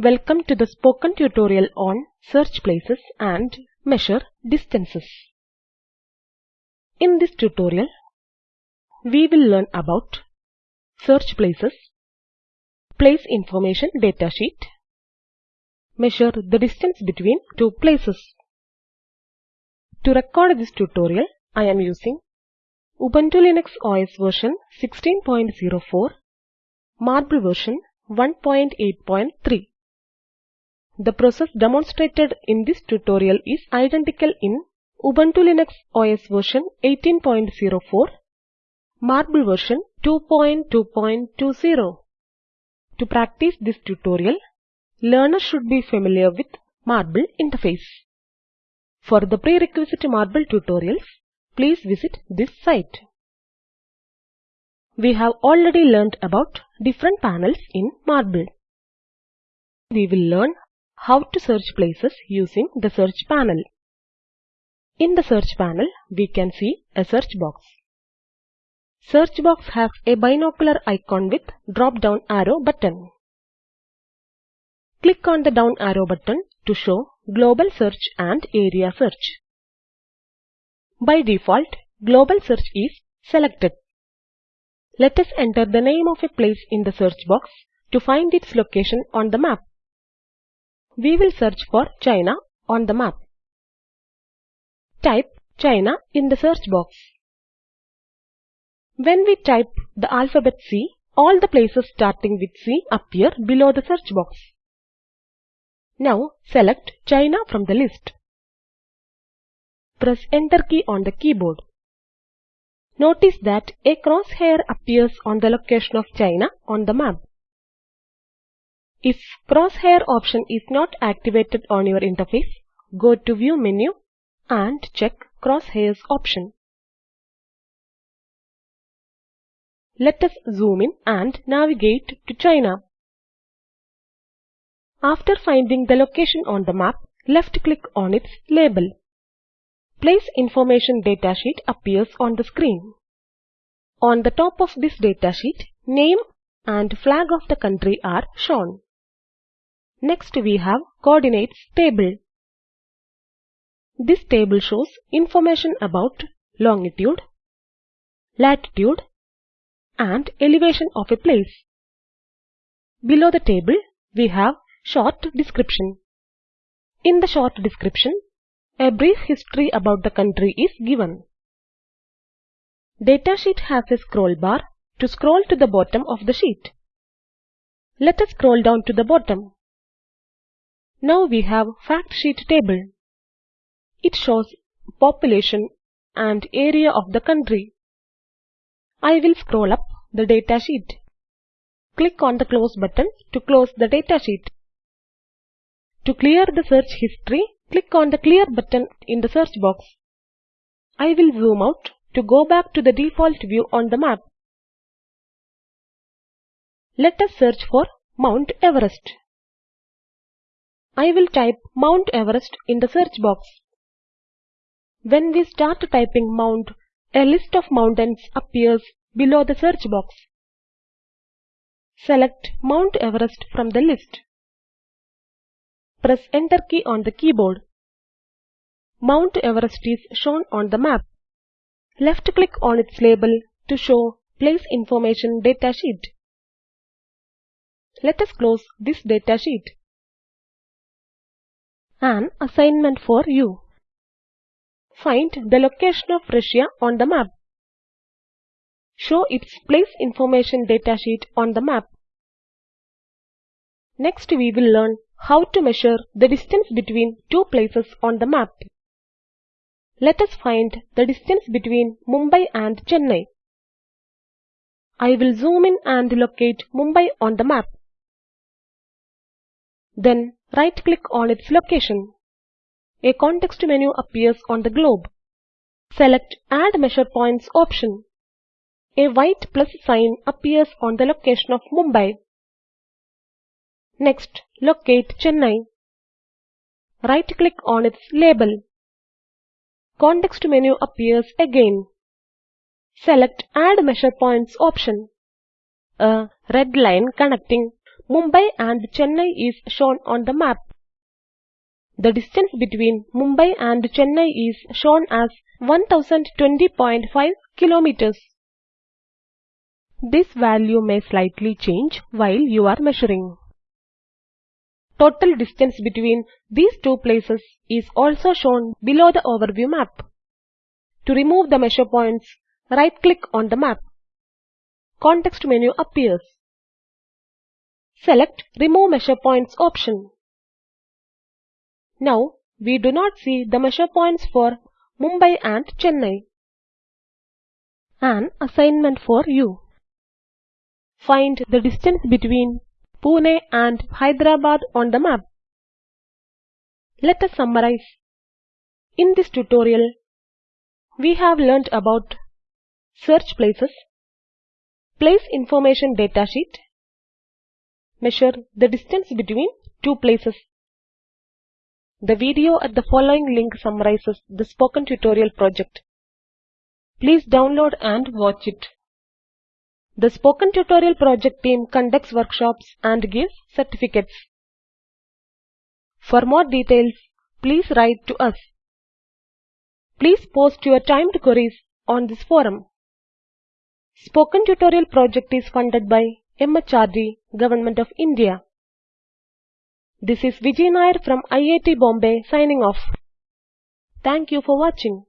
Welcome to the spoken tutorial on search places and measure distances. In this tutorial, we will learn about search places, place information datasheet, measure the distance between two places. To record this tutorial, I am using Ubuntu Linux OS version 16.04, Marble version 1.8.3. The process demonstrated in this tutorial is identical in Ubuntu Linux OS version 18.04, Marble version 2.2.20. To practice this tutorial, learner should be familiar with Marble interface. For the prerequisite Marble tutorials, please visit this site. We have already learned about different panels in Marble. We will learn how to search places using the search panel. In the search panel, we can see a search box. Search box has a binocular icon with drop-down arrow button. Click on the down arrow button to show Global Search and Area Search. By default, Global Search is selected. Let us enter the name of a place in the search box to find its location on the map. We will search for China on the map. Type China in the search box. When we type the alphabet C, all the places starting with C appear below the search box. Now select China from the list. Press Enter key on the keyboard. Notice that a crosshair appears on the location of China on the map. If crosshair option is not activated on your interface, go to View menu and check crosshairs option. Let us zoom in and navigate to China. After finding the location on the map, left-click on its label. Place Information datasheet appears on the screen. On the top of this datasheet, name and flag of the country are shown. Next we have Coordinates table. This table shows information about longitude, latitude and elevation of a place. Below the table, we have short description. In the short description, a brief history about the country is given. Datasheet has a scroll bar to scroll to the bottom of the sheet. Let us scroll down to the bottom. Now we have fact sheet table. It shows population and area of the country. I will scroll up the datasheet. Click on the close button to close the datasheet. To clear the search history, click on the clear button in the search box. I will zoom out to go back to the default view on the map. Let us search for Mount Everest. I will type Mount Everest in the search box. When we start typing Mount, a list of mountains appears below the search box. Select Mount Everest from the list. Press Enter key on the keyboard. Mount Everest is shown on the map. Left-click on its label to show Place Information datasheet. Let us close this datasheet. An assignment for you. Find the location of Russia on the map. Show its place information datasheet on the map. Next we will learn how to measure the distance between two places on the map. Let us find the distance between Mumbai and Chennai. I will zoom in and locate Mumbai on the map. Then right-click on its location. A context menu appears on the globe. Select Add Measure Points option. A white plus sign appears on the location of Mumbai. Next, locate Chennai. Right-click on its label. Context menu appears again. Select Add Measure Points option. A red line connecting Mumbai and Chennai is shown on the map. The distance between Mumbai and Chennai is shown as 1020.5 kilometers. This value may slightly change while you are measuring. Total distance between these two places is also shown below the overview map. To remove the measure points, right-click on the map. Context menu appears. Select Remove Measure Points option. Now, we do not see the measure points for Mumbai and Chennai. An assignment for you. Find the distance between Pune and Hyderabad on the map. Let us summarize. In this tutorial, we have learnt about search places, place information datasheet, measure the distance between two places. The video at the following link summarizes the spoken tutorial project. Please download and watch it. The Spoken Tutorial project team conducts workshops and gives certificates. For more details, please write to us. Please post your timed queries on this forum. Spoken Tutorial project is funded by MHRD, Government of India. This is Vijay Nair from IIT Bombay signing off. Thank you for watching.